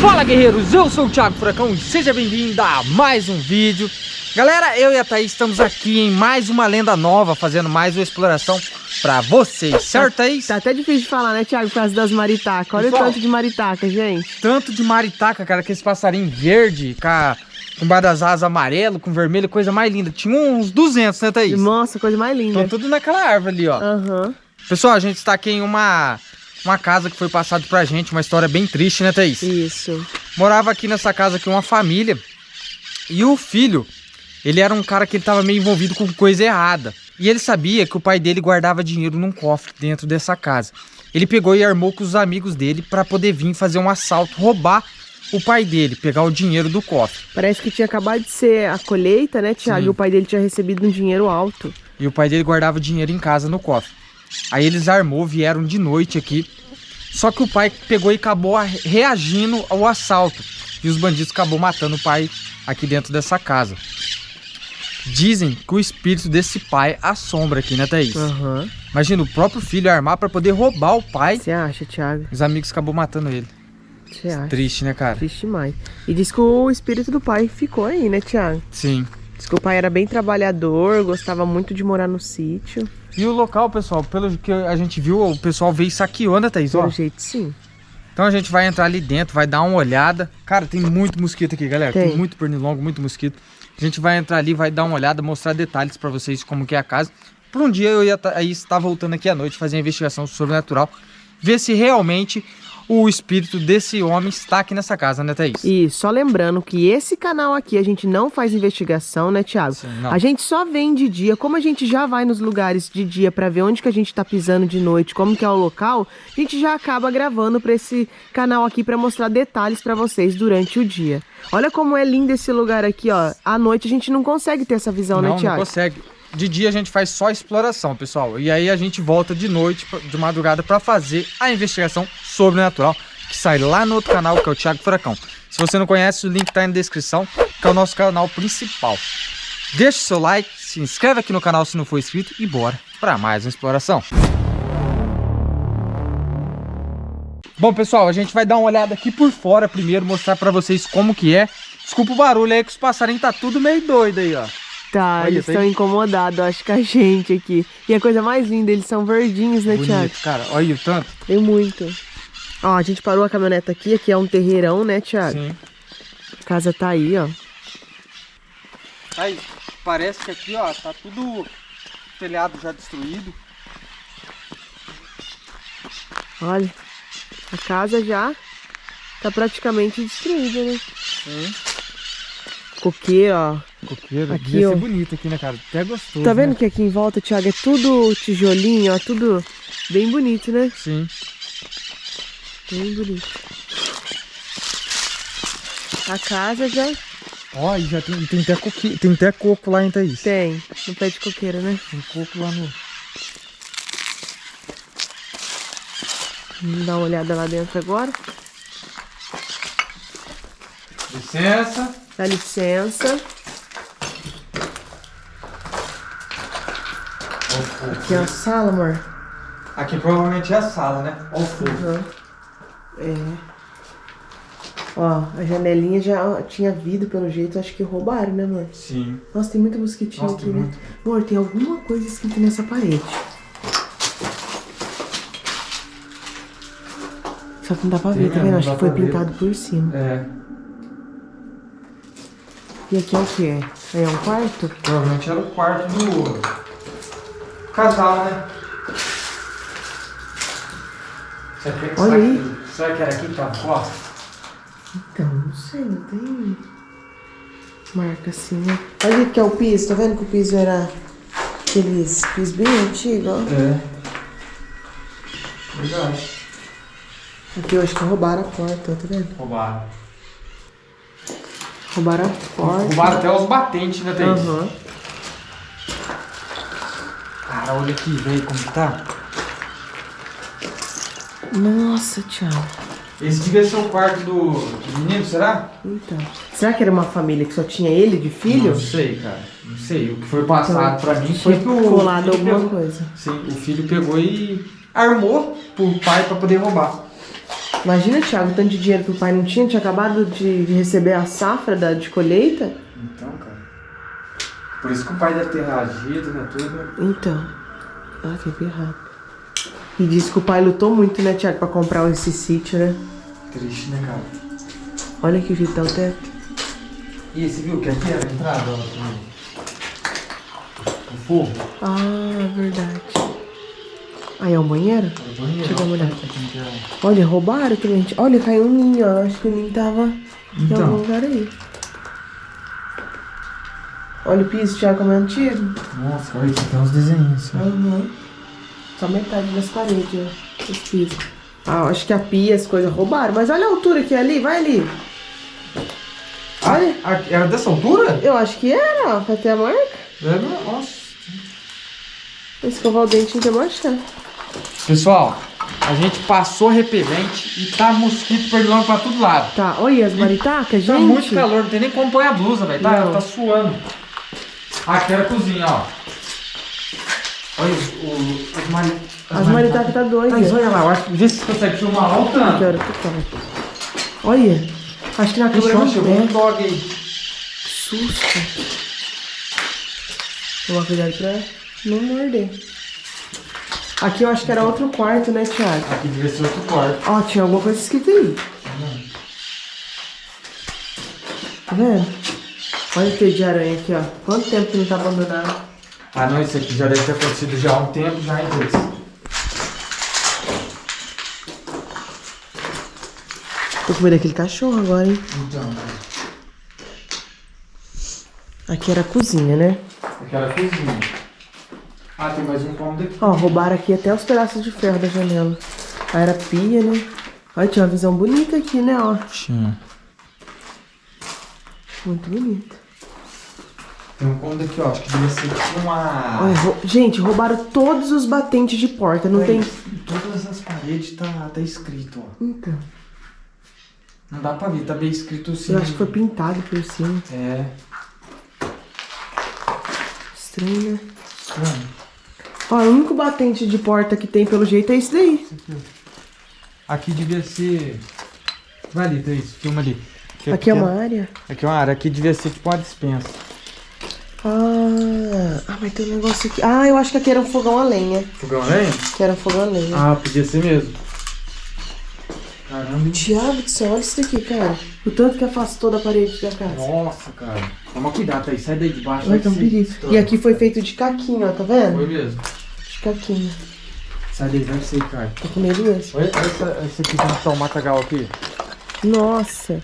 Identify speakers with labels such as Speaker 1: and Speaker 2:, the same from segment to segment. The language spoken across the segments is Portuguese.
Speaker 1: Fala guerreiros, eu sou o Thiago Furacão e seja bem-vindo a mais um vídeo Galera, eu e a Thaís estamos aqui em mais uma lenda nova, fazendo mais uma exploração pra vocês, certo Thaís?
Speaker 2: Tá até difícil de falar, né Thiago, por causa das maritacas Olha Pessoal, o tanto de maritaca, gente
Speaker 1: Tanto de maritaca, cara, que esse passarinho verde, com com bar das asas amarelo, com vermelho, coisa mais linda. Tinha uns 200, né, Thaís?
Speaker 2: Nossa, coisa mais linda.
Speaker 1: Estão tudo naquela árvore ali, ó.
Speaker 2: Uhum.
Speaker 1: Pessoal, a gente está aqui em uma uma casa que foi passada pra gente, uma história bem triste, né, Thaís?
Speaker 2: Isso.
Speaker 1: Morava aqui nessa casa aqui uma família e o filho, ele era um cara que ele tava meio envolvido com coisa errada. E ele sabia que o pai dele guardava dinheiro num cofre dentro dessa casa. Ele pegou e armou com os amigos dele para poder vir fazer um assalto, roubar o pai dele, pegar o dinheiro do cofre.
Speaker 2: Parece que tinha acabado de ser a colheita, né, Tiago? E o pai dele tinha recebido um dinheiro alto.
Speaker 1: E o pai dele guardava dinheiro em casa no cofre. Aí eles armou, vieram de noite aqui. Só que o pai pegou e acabou reagindo ao assalto. E os bandidos acabou matando o pai aqui dentro dessa casa. Dizem que o espírito desse pai assombra aqui, né, Thaís?
Speaker 2: Uhum.
Speaker 1: Imagina, o próprio filho armar para poder roubar o pai.
Speaker 2: Você acha, Thiago?
Speaker 1: Os amigos acabou matando ele.
Speaker 2: Você acha?
Speaker 1: Triste, né, cara?
Speaker 2: Triste demais. E diz que o espírito do pai ficou aí, né, Thiago?
Speaker 1: Sim.
Speaker 2: Diz que o pai era bem trabalhador, gostava muito de morar no sítio.
Speaker 1: E o local, pessoal, pelo que a gente viu, o pessoal veio saqueando, né, Thaís?
Speaker 2: Pelo jeito, sim.
Speaker 1: Então a gente vai entrar ali dentro, vai dar uma olhada. Cara, tem muito mosquito aqui, galera.
Speaker 2: Tem,
Speaker 1: tem muito pernilongo, muito mosquito. A gente vai entrar ali, vai dar uma olhada, mostrar detalhes pra vocês como que é a casa. Por um dia eu ia aí estar voltando aqui à noite, fazer investigação sobrenatural. Ver se realmente o espírito desse homem está aqui nessa casa, né, Thaís?
Speaker 2: E só lembrando que esse canal aqui a gente não faz investigação, né, Thiago? Sim, a gente só vem de dia, como a gente já vai nos lugares de dia para ver onde que a gente tá pisando de noite, como que é o local, a gente já acaba gravando para esse canal aqui para mostrar detalhes para vocês durante o dia. Olha como é lindo esse lugar aqui, ó. À noite a gente não consegue ter essa visão,
Speaker 1: não,
Speaker 2: né, Thiago?
Speaker 1: Não consegue de dia a gente faz só exploração, pessoal. E aí a gente volta de noite, de madrugada, para fazer a investigação sobrenatural, que sai lá no outro canal, que é o Thiago Furacão. Se você não conhece, o link tá aí na descrição, que é o nosso canal principal. Deixe seu like, se inscreve aqui no canal se não for inscrito e bora para mais uma exploração. Bom, pessoal, a gente vai dar uma olhada aqui por fora primeiro, mostrar para vocês como que é. Desculpa o barulho aí, que os passarinhos tá tudo meio doido aí, ó.
Speaker 2: Tá, Olha, eles estão tem... incomodados, acho que a gente aqui. E a coisa mais linda, eles são verdinhos, né,
Speaker 1: Bonito,
Speaker 2: Thiago?
Speaker 1: cara. Olha o tanto.
Speaker 2: Tem muito. Ó, a gente parou a caminhonete aqui, aqui é um terreirão, né, Thiago?
Speaker 1: Sim.
Speaker 2: A casa tá aí, ó.
Speaker 1: Aí, parece que aqui, ó, tá tudo telhado já destruído.
Speaker 2: Olha, a casa já tá praticamente destruída, né?
Speaker 1: Sim.
Speaker 2: Coqueiro, ó.
Speaker 1: Coqueiro, aqui, devia ó. ser bonito aqui, né, cara? Até gostoso,
Speaker 2: Tá vendo
Speaker 1: né?
Speaker 2: que aqui em volta, Thiago, é tudo tijolinho, ó, tudo bem bonito, né?
Speaker 1: Sim.
Speaker 2: Bem bonito. A casa já...
Speaker 1: Ó, e já tem, tem, até coque, tem até coco lá em Thaís.
Speaker 2: Tem, no pé de coqueiro, né?
Speaker 1: Tem coco lá no...
Speaker 2: Vamos dar uma olhada lá dentro agora.
Speaker 1: Licença.
Speaker 2: Dá licença. Aqui é a sala, amor.
Speaker 1: Aqui provavelmente é a sala, né? Olha o fogo. Uhum.
Speaker 2: É. Ó, a janelinha já tinha vidro pelo jeito, acho que roubaram, né, amor?
Speaker 1: Sim.
Speaker 2: Nossa, tem muito mosquitinho Nossa, aqui, né? Muito. Amor, tem alguma coisa escrita nessa parede. Só que não dá pra ver, tá vendo? Acho que foi pintado por cima.
Speaker 1: É.
Speaker 2: E aqui é o que? Aí é um quarto?
Speaker 1: Provavelmente era o quarto do casal, né? Que,
Speaker 2: Olha aí.
Speaker 1: Será que era aqui que tava a costa?
Speaker 2: Então, não sei, não tem marca assim, né? Olha que é o piso, tá vendo que o piso era aqueles pisos bem antigos, ó?
Speaker 1: É. Verdade.
Speaker 2: Aqui eu acho que roubaram a porta, tá vendo?
Speaker 1: Roubaram.
Speaker 2: Roubaram a porta.
Speaker 1: Roubaram até os batentes, né, Thaís?
Speaker 2: Uhum.
Speaker 1: Cara, olha aqui, velho, como tá.
Speaker 2: Nossa, Thiago.
Speaker 1: Esse devia ser o quarto do, do menino, será?
Speaker 2: Então. Será que era uma família que só tinha ele de filho?
Speaker 1: Não sei, cara. Não sei. O que foi passado então, pra mim foi que o.
Speaker 2: Colado alguma
Speaker 1: pegou,
Speaker 2: coisa.
Speaker 1: Sim, o filho pegou e armou pro pai pra poder roubar.
Speaker 2: Imagina, Thiago, o tanto de dinheiro que o pai não tinha, tinha acabado de receber a safra da, de colheita.
Speaker 1: Então, cara. Por isso que o pai deve ter reagido, né? Tudo.
Speaker 2: Então. Ah, que errado. E disse que o pai lutou muito, né, Thiago, pra comprar esse sítio, né?
Speaker 1: Triste, né, cara?
Speaker 2: Olha que tá o teto.
Speaker 1: E você viu que aqui era a entrada, ó, o forro?
Speaker 2: Ah, verdade. Aí é o banheiro? É
Speaker 1: o banheiro.
Speaker 2: Deixa eu dar uma olhada. Olha, roubaram também. Olha, caiu um ninho, ó. Acho que o ninho tava então. em algum lugar aí. Olha o piso, Thiago, como é antigo.
Speaker 1: Nossa, olha, aqui tem uns desenhos.
Speaker 2: Uhum. Só metade das paredes, ó. Os pisos. Ah, acho que a pia, as coisas roubaram. Mas olha a altura que é ali, vai ali.
Speaker 1: Olha. Ah, era dessa altura?
Speaker 2: Eu acho que era, ó. Vai ter a marca.
Speaker 1: É, nossa.
Speaker 2: Escovar o dente não tem marcha.
Speaker 1: Pessoal, a gente passou repelente e tá mosquito pernilongo pra todo lado.
Speaker 2: Tá, olha as maritacas, tá gente.
Speaker 1: Tá muito calor, não tem nem como pôr a blusa, velho. Tá, tá suando. Aqui era a cozinha, ó. Olha o, as, mari,
Speaker 2: as, as maritacas tá doida.
Speaker 1: Mas olha lá, eu acho que vê se consegue filmar lá o tanto.
Speaker 2: Quero, Olha, acho que na câmera não
Speaker 1: chegou um dog aí.
Speaker 2: Que susto. Tomar cuidado pra não morder. Aqui eu acho que era outro quarto, né, Thiago?
Speaker 1: Aqui devia ser outro quarto.
Speaker 2: Ó, tinha alguma coisa escrita aí. Tá vendo? Olha o teio de aranha aqui, ó. Quanto tempo que não tá abandonado?
Speaker 1: Ah, não, isso aqui já deve ter acontecido já há um tempo, já, em vez.
Speaker 2: Tô com medo daquele cachorro agora, hein?
Speaker 1: Então.
Speaker 2: Aqui era a cozinha, né?
Speaker 1: Aqui era a cozinha. Ah, tem mais um cômodo aqui.
Speaker 2: Ó, roubaram aqui até os pedaços de ferro da janela. Aí era pia, né? Olha, tinha uma visão bonita aqui, né, ó.
Speaker 1: Tinha.
Speaker 2: Muito bonita.
Speaker 1: Tem um cômodo aqui, ó. Acho que devia ser tipo uma...
Speaker 2: Rou... Gente, roubaram todos os batentes de porta. Não tem...
Speaker 1: Todas as paredes tá, tá escrito, ó.
Speaker 2: Então.
Speaker 1: Não dá pra ver, tá bem escrito sim.
Speaker 2: Eu acho que foi pintado por cima.
Speaker 1: É.
Speaker 2: Estranho, né? Estranho. Ó, o único batente de porta que tem pelo jeito é esse daí.
Speaker 1: Aqui devia ser... Vai ali, Thaís, filma ali.
Speaker 2: Aqui, aqui é uma área?
Speaker 1: Aqui é uma área, aqui devia ser tipo uma dispensa.
Speaker 2: Ah, ah, mas tem um negócio aqui. Ah, eu acho que aqui era um fogão a lenha.
Speaker 1: Fogão a lenha?
Speaker 2: Que era um fogão a lenha.
Speaker 1: Ah, podia ser mesmo. Caramba.
Speaker 2: Diabo do céu, olha isso daqui, cara. O tanto que afastou da parede da casa.
Speaker 1: Nossa, cara. Toma cuidado, Thaís. Sai daí de baixo.
Speaker 2: Vai, um perigo. E aqui foi feito de caquinho, ó, tá vendo?
Speaker 1: Foi mesmo.
Speaker 2: Caquinha.
Speaker 1: Sai daí, vai ser, cara.
Speaker 2: Tô com medo mesmo.
Speaker 1: Olha, essa, esse aqui tem só o matagal aqui.
Speaker 2: Nossa.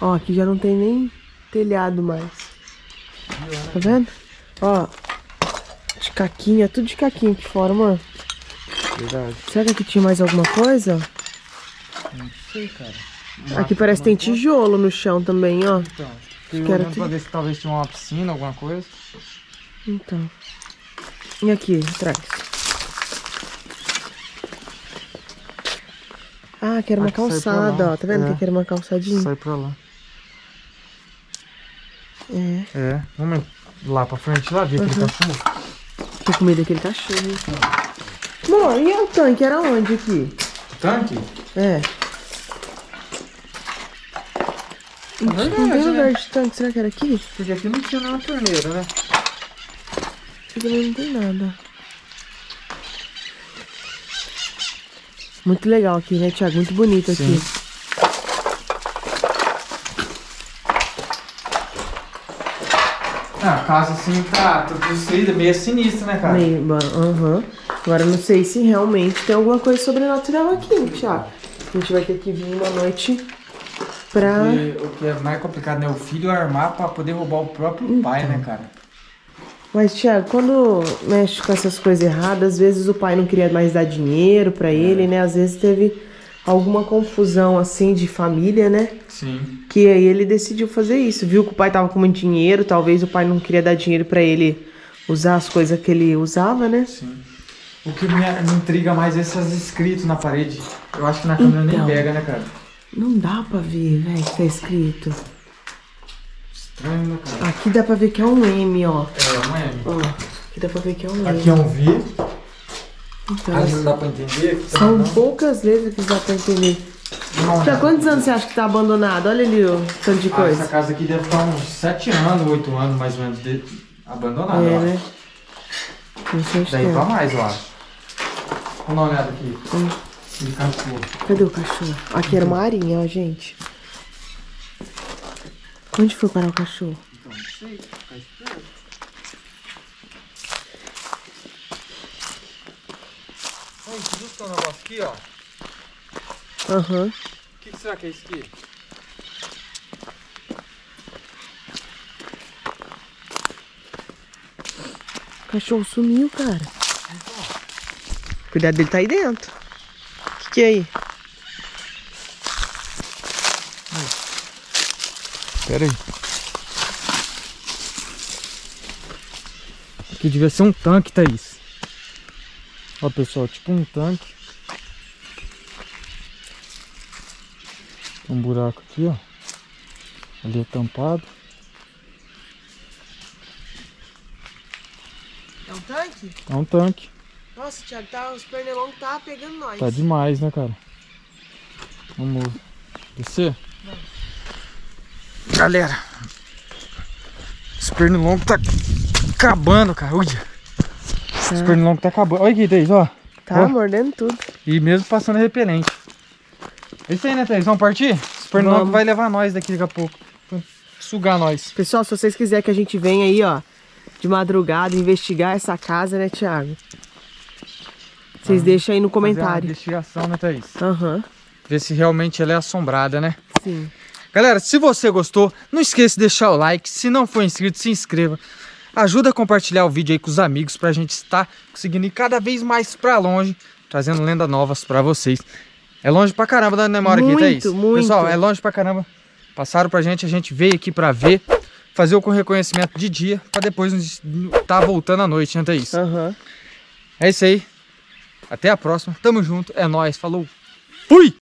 Speaker 2: Ó, aqui já não tem nem telhado mais. Tá vendo? Ó. De caquinha, tudo de caquinha aqui fora, mano.
Speaker 1: Verdade.
Speaker 2: Será que aqui tinha mais alguma coisa?
Speaker 1: Não sei, cara.
Speaker 2: aqui parece que tem tijolo no chão também, ó.
Speaker 1: Então, fiquei olhando pra ver se talvez tinha uma piscina, alguma coisa.
Speaker 2: Então. E aqui, atrás. Ah, que era uma aqui calçada, ó. Tá vendo é. que aqui era uma calçadinha?
Speaker 1: Sai pra lá.
Speaker 2: É.
Speaker 1: Vamos lá pra frente, lá ver uhum. aquele cachorro.
Speaker 2: Tô com medo daquele cachorro. Amor, e o tanque? Era onde aqui?
Speaker 1: O tanque?
Speaker 2: É. Não, tem lugar né? de tanque, será que era aqui?
Speaker 1: Porque aqui não tinha nenhuma torneira, né?
Speaker 2: Aqui também não tem nada. Muito legal aqui, né, Thiago? Muito bonito Sim. aqui.
Speaker 1: Ah, a casa assim tá tudo destruída, meio sinistra, né, cara?
Speaker 2: Meio, aham. Uhum. Agora não sei se realmente tem alguma coisa sobrenatural aqui, Thiago. A gente vai ter que vir uma noite pra...
Speaker 1: Porque, o que é mais complicado, né? O filho armar pra poder roubar o próprio então. pai, né, cara?
Speaker 2: Mas, Thiago, quando mexe com essas coisas erradas, às vezes o pai não queria mais dar dinheiro pra ele, né? Às vezes teve alguma confusão, assim, de família, né?
Speaker 1: Sim.
Speaker 2: Que aí ele decidiu fazer isso. Viu que o pai tava com muito dinheiro, talvez o pai não queria dar dinheiro pra ele usar as coisas que ele usava, né?
Speaker 1: Sim. O que me, intriga mais é esses escritos na parede. Eu acho que na câmera então, nem pega, né, cara?
Speaker 2: Não dá pra ver, velho, que tá escrito.
Speaker 1: Estranho, né, cara?
Speaker 2: Aqui dá pra ver que é um M, ó.
Speaker 1: É, um M.
Speaker 2: Ó, aqui dá pra ver que é um
Speaker 1: M. Aqui é um V. Então, vezes não dá pra entender.
Speaker 2: São não. poucas vezes que dá pra entender. Já quantos anos você acha que tá abandonado? Olha ali o tanto de ah, coisa.
Speaker 1: Essa casa aqui deve estar uns 7 anos, 8 anos mais ou menos de... abandonada.
Speaker 2: É, né?
Speaker 1: Daí pra mais, eu acho. Vamos dar uma olhada aqui. Hum.
Speaker 2: Cadê o cachorro? Aqui era uma arinha, ó, gente. Onde foi parar o cachorro? Então, não sei. Tá esperando.
Speaker 1: Justo um negócio aqui, ó.
Speaker 2: Aham. Uhum.
Speaker 1: O que, que será que é isso aqui?
Speaker 2: O cachorro sumiu, cara. Cuidado dele tá aí dentro. O que, que é aí?
Speaker 1: Pera aí. Aqui devia ser um tanque, Thaís. Ó, pessoal, tipo um tanque. Um buraco aqui, ó. Ali é tampado.
Speaker 2: É um tanque?
Speaker 1: É um tanque.
Speaker 2: Nossa, Thiago, tá, os pernilongos tá pegando nós.
Speaker 1: Tá demais, né, cara? Vamos descer? Vamos. Galera, esse pernilongo tá acabando, cara. Olha. Tá. Esse pernilongo tá acabando. Olha aqui, Thaís, ó.
Speaker 2: Tá ó. mordendo tudo.
Speaker 1: E mesmo passando repelente. É isso aí, né, Thaís? Vamos partir? Esse pernilongo Vamos. vai levar nós daqui daqui a pouco. Sugar nós.
Speaker 2: Pessoal, se vocês quiserem que a gente venha aí, ó, de madrugada, investigar essa casa, né, Thiago? Vocês ah, deixam aí no comentário.
Speaker 1: investigação, né, Thaís?
Speaker 2: Aham. Uhum.
Speaker 1: Ver se realmente ela é assombrada, né?
Speaker 2: Sim.
Speaker 1: Galera, se você gostou, não esqueça de deixar o like. Se não for inscrito, se inscreva. Ajuda a compartilhar o vídeo aí com os amigos pra gente estar conseguindo ir cada vez mais pra longe, trazendo lendas novas pra vocês. É longe pra caramba da memória
Speaker 2: muito,
Speaker 1: aqui, Thaís.
Speaker 2: Muito.
Speaker 1: Pessoal, é longe pra caramba. Passaram pra gente, a gente veio aqui pra ver, fazer o reconhecimento de dia, pra depois estar tá voltando à noite, né, Thaís?
Speaker 2: Uhum.
Speaker 1: É isso aí. Até a próxima. Tamo junto. É nóis. Falou. Fui!